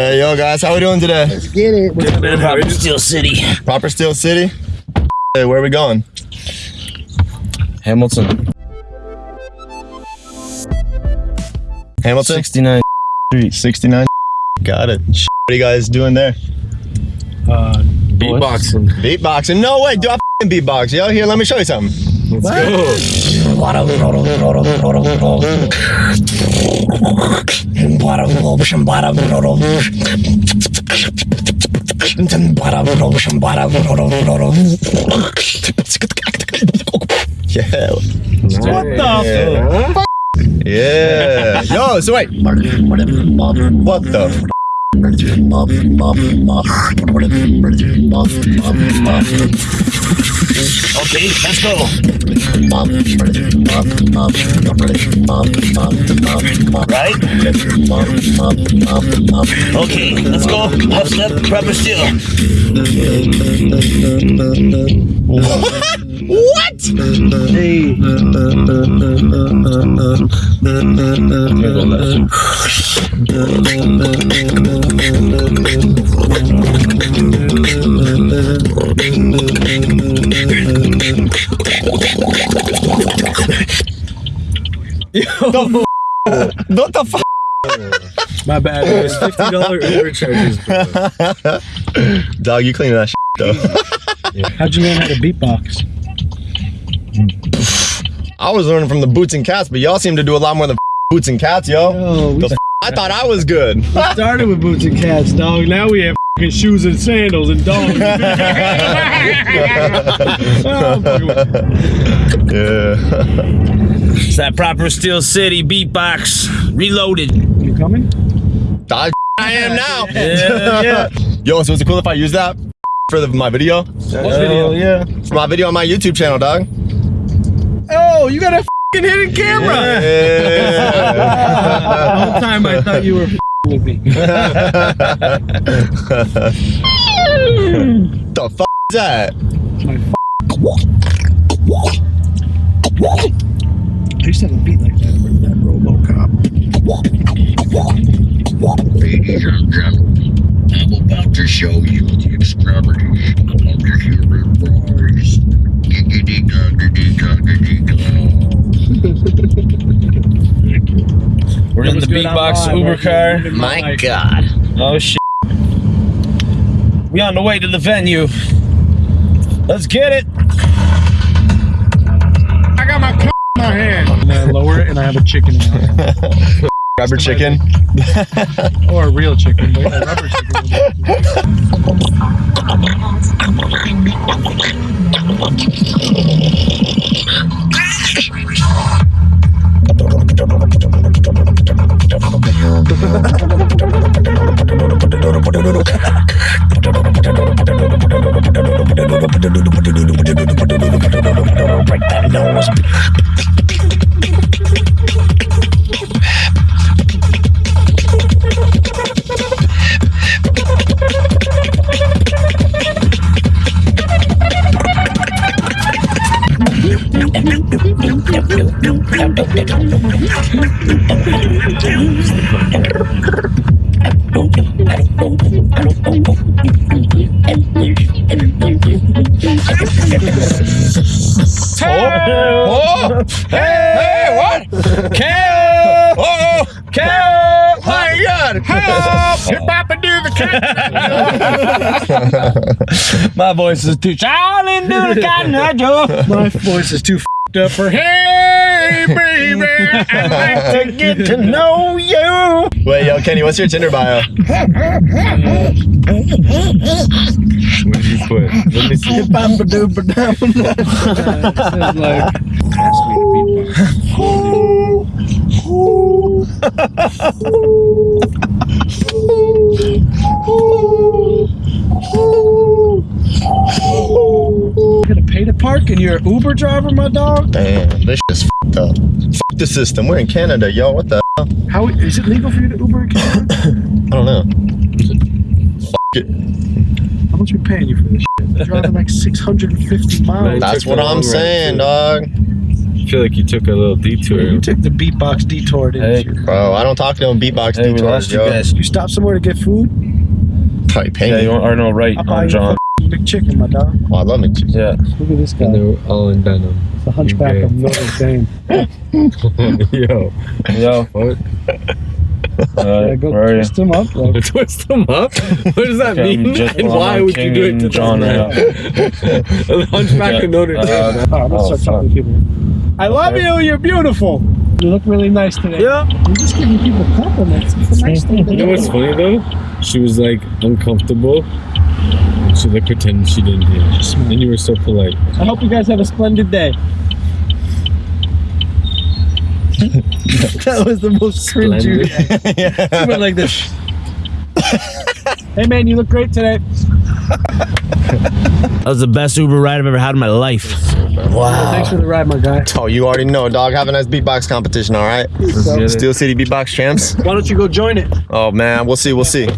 Hey, yo, guys, how we doing today? Let's get it. Proper Steel City. Proper Steel City. Hey, where are we going? Hamilton. Hamilton. 69 Street. 69. Got it. What are you guys doing there? Uh, Beatboxing. Beatboxing. No way, do I f***ing beatbox, yo? Here, let me show you something. Let's go. Yeah. what the? Yeah. Yeah. Yo, so wait. What the? f- Okay, let's go. Right? Okay, let's go. Left step, proper steel. What? Hey. What the f? My bad. It was fifty dollar Uber charges. bro. Dog, you cleaning that shit, though. How'd you learn how to beatbox? I was learning from the boots and cats, but y'all seem to do a lot more than boots and cats, yo. We The f- I thought I was good. started with boots and cats, dog. Now we have fucking shoes and sandals and dogs. Yeah. It's that proper Steel City beatbox. Reloaded. you coming? I, I am now. Yeah, yeah. Yo, so is it cool if I use that for the, my video? What video? yeah. For my video on my YouTube channel, dog. Oh, you got a hidden camera. Yeah. The whole time I thought you were with me. the fuck is that? I used to have a beat like that. Remember that RoboCop? Ladies and gentlemen, I'm about to show you the extremities of the human voice. Beatbox Uber car. it? My God. Oh shit. We on the way to the venue. Let's get it. I got my c- in my hand. And I uh, lower it, and I have a chicken in my hand. Rubber chicken. Or a real chicken, but a rubber chicken. Oh! What? Cal! Oh! Cal! Oh my God! Hip hop and do the My voice is too Charlie do the cotton eye Joe. My voice is too fed up for hey baby. I'd like to get to know you. Wait, yo, Kenny, what's your Tinder bio? What did you put? Let me see. Sounds like ask me gonna pay to park and you're an Uber driver, my dog? Damn, this shit's fucked up. Fuck the system. We're in Canada, yo. What the? hell? How is it legal for you to Uber in Canada? I don't know. Fuck it. How much are we paying you for this shit? You're driving like 650 miles. That's what I'm saying, dog. Feel like you took a little detour. You took the beatbox detour, didn't Hey. you? Bro, I don't talk to them beatbox Hey, we detours, lost you yo. guys. You stopped somewhere to get food? Probably pay Yeah, me. you want, or no, right I'll on John. fucking big chicken, my dog. Oh, I love McChicken. Yeah. Look at this guy. And they were all in denim. It's the hunchback Okay. of Notre Dame. Yo, Yo. what? Uh, Yeah, go where are you? twist him up, bro. Twist them up? What does that Okay, mean? just and on why my would you do it to John them? right The Hunchback of Notre Dame. Uh, Oh, I'm gonna Oh, start fuck. talking to people. I love you. You're beautiful. You look really nice today. Yeah. You're just giving people compliments. It's a nice thing to You know do. what's funny though? She was like uncomfortable. And she like pretended she didn't hear. And you were so polite. I hope you guys have a splendid day. that was the most cringy. Splendid. You went like this. hey man, you look great today. That was the best Uber ride I've ever had in my life. Thanks for the ride, my guy. Oh, you already know, dog. Have a nice beatbox competition, all right? Let's get it. Steel City Beatbox Champs. Why don't you go join it? Oh, man. We'll see. We'll see.